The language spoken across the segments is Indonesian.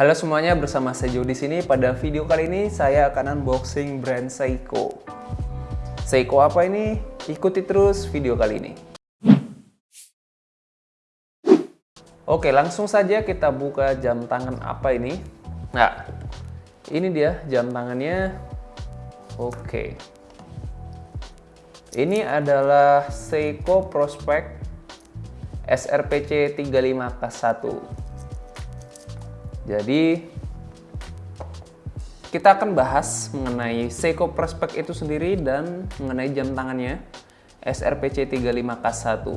Halo semuanya, bersama saya Joe di sini. Pada video kali ini saya akan unboxing brand Seiko. Seiko apa ini? Ikuti terus video kali ini. Oke, langsung saja kita buka jam tangan apa ini. Nah, ini dia jam tangannya. Oke. Ini adalah Seiko Prospect SRPC 35K1. Jadi kita akan bahas mengenai Seiko Prospect itu sendiri dan mengenai jam tangannya SRPC 35K1.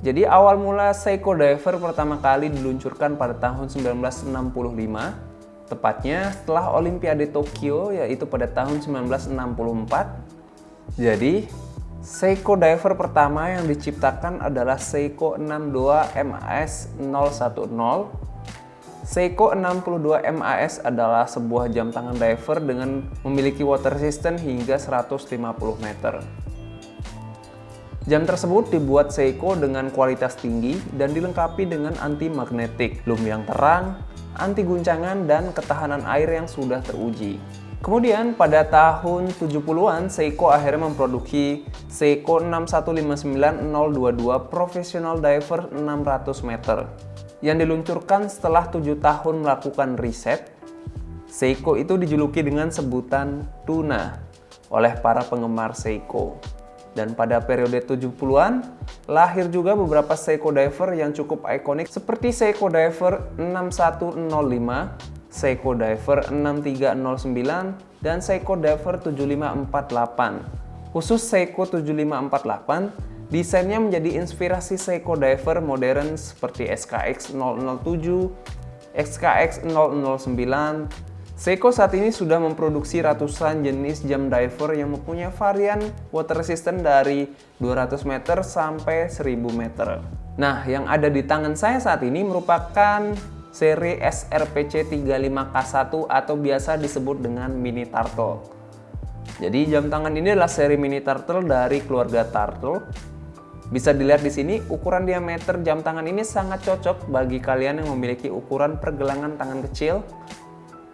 Jadi awal mula Seiko Diver pertama kali diluncurkan pada tahun 1965, tepatnya setelah Olimpiade Tokyo yaitu pada tahun 1964. Jadi Seiko Diver pertama yang diciptakan adalah Seiko 62 MAS 010 Seiko 62 MAS adalah sebuah jam tangan diver dengan memiliki water resistant hingga 150 meter. Jam tersebut dibuat Seiko dengan kualitas tinggi dan dilengkapi dengan anti magnetik, lum yang terang, anti guncangan, dan ketahanan air yang sudah teruji. Kemudian pada tahun 70-an, Seiko akhirnya memproduksi Seiko 6159022 Professional Diver 600 meter yang diluncurkan setelah tujuh tahun melakukan riset, Seiko itu dijuluki dengan sebutan tuna oleh para penggemar Seiko. Dan pada periode 70-an, lahir juga beberapa Seiko diver yang cukup ikonik seperti Seiko Diver 6105, Seiko Diver 6309, dan Seiko Diver 7548. Khusus Seiko 7548 Desainnya menjadi inspirasi Seiko diver modern seperti SKX 007, SKX 009. Seiko saat ini sudah memproduksi ratusan jenis jam diver yang mempunyai varian water resistant dari 200 meter sampai 1000 meter. Nah, yang ada di tangan saya saat ini merupakan seri SRPC 35K1 atau biasa disebut dengan Mini Turtle. Jadi jam tangan ini adalah seri Mini Turtle dari keluarga Turtle bisa dilihat di sini, ukuran diameter jam tangan ini sangat cocok bagi kalian yang memiliki ukuran pergelangan tangan kecil.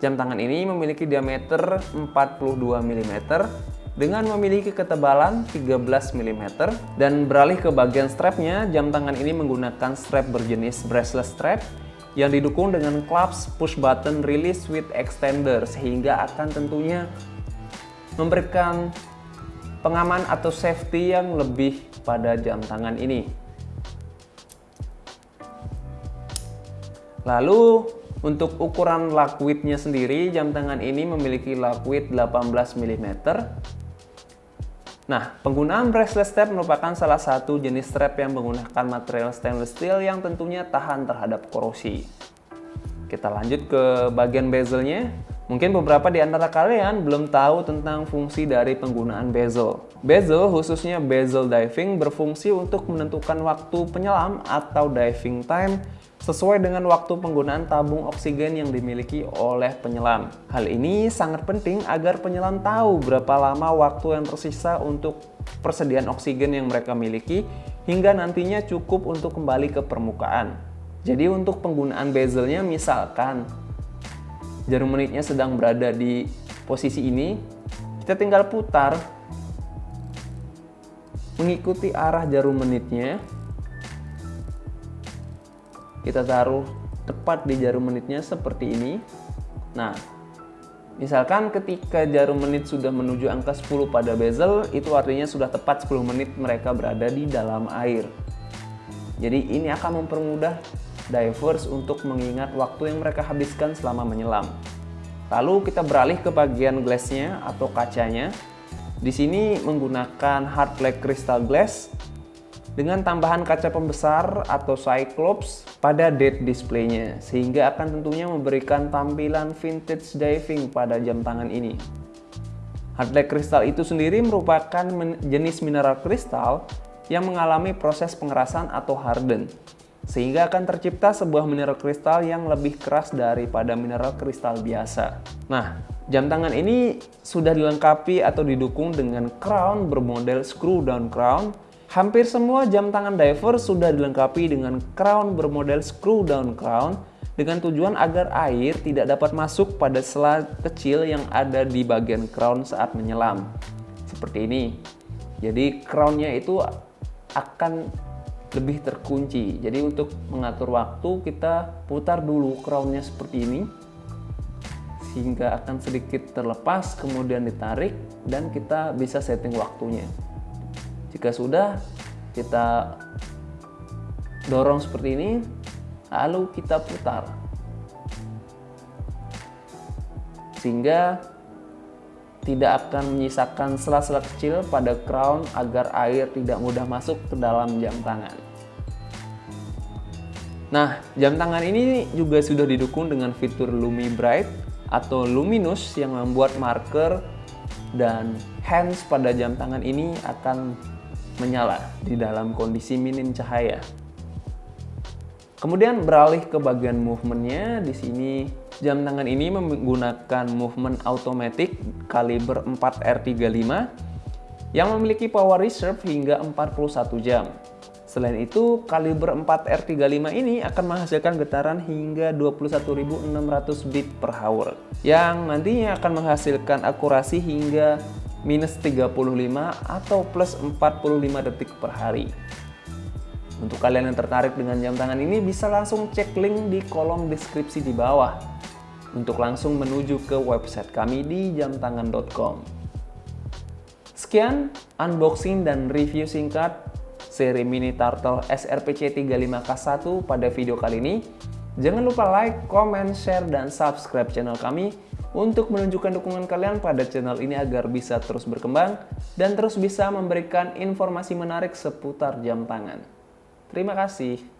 Jam tangan ini memiliki diameter 42 mm dengan memiliki ketebalan 13 mm dan beralih ke bagian strapnya, jam tangan ini menggunakan strap berjenis bracelet strap yang didukung dengan clasp push button release with extender sehingga akan tentunya memberikan pengaman atau safety yang lebih pada jam tangan ini. Lalu untuk ukuran lock width-nya sendiri, jam tangan ini memiliki width 18 mm. Nah, penggunaan bracelet strap merupakan salah satu jenis strap yang menggunakan material stainless steel yang tentunya tahan terhadap korosi. Kita lanjut ke bagian bezelnya. Mungkin beberapa di antara kalian belum tahu tentang fungsi dari penggunaan bezel. Bezel, khususnya bezel diving, berfungsi untuk menentukan waktu penyelam atau diving time sesuai dengan waktu penggunaan tabung oksigen yang dimiliki oleh penyelam. Hal ini sangat penting agar penyelam tahu berapa lama waktu yang tersisa untuk persediaan oksigen yang mereka miliki hingga nantinya cukup untuk kembali ke permukaan. Jadi untuk penggunaan bezelnya misalkan jarum menitnya sedang berada di posisi ini, kita tinggal putar mengikuti arah jarum menitnya. Kita taruh tepat di jarum menitnya seperti ini. Nah, misalkan ketika jarum menit sudah menuju angka 10 pada bezel, itu artinya sudah tepat 10 menit mereka berada di dalam air. Jadi ini akan mempermudah divers untuk mengingat waktu yang mereka habiskan selama menyelam. Lalu kita beralih ke bagian glassnya atau kacanya. Di sini menggunakan hard black crystal glass dengan tambahan kaca pembesar atau cyclops pada dead displaynya sehingga akan tentunya memberikan tampilan vintage diving pada jam tangan ini. Hard black crystal itu sendiri merupakan jenis mineral kristal yang mengalami proses pengerasan atau harden sehingga akan tercipta sebuah mineral kristal yang lebih keras daripada mineral kristal biasa. Nah, jam tangan ini sudah dilengkapi atau didukung dengan crown bermodel screw down crown. Hampir semua jam tangan diver sudah dilengkapi dengan crown bermodel screw down crown dengan tujuan agar air tidak dapat masuk pada sela kecil yang ada di bagian crown saat menyelam. Seperti ini. Jadi crownnya itu akan lebih terkunci. Jadi untuk mengatur waktu kita putar dulu crownnya seperti ini sehingga akan sedikit terlepas kemudian ditarik dan kita bisa setting waktunya. Jika sudah kita dorong seperti ini lalu kita putar sehingga tidak akan menyisakan sela-sela kecil pada crown agar air tidak mudah masuk ke dalam jam tangan. Nah, jam tangan ini juga sudah didukung dengan fitur Lumi Bright atau luminous yang membuat marker dan hands pada jam tangan ini akan menyala di dalam kondisi minim cahaya. Kemudian beralih ke bagian movementnya, di sini jam tangan ini menggunakan movement automatic kaliber 4R35 yang memiliki power reserve hingga 41 jam. Selain itu, kaliber 4R35 ini akan menghasilkan getaran hingga 21.600 beat per hour yang nantinya akan menghasilkan akurasi hingga minus 35 atau plus 45 detik per hari. Untuk kalian yang tertarik dengan jam tangan ini bisa langsung cek link di kolom deskripsi di bawah untuk langsung menuju ke website kami di jamtangan.com. Sekian unboxing dan review singkat seri mini turtle SRPC 35K1 pada video kali ini. Jangan lupa like, comment, share, dan subscribe channel kami untuk menunjukkan dukungan kalian pada channel ini agar bisa terus berkembang dan terus bisa memberikan informasi menarik seputar jam tangan. Terima kasih.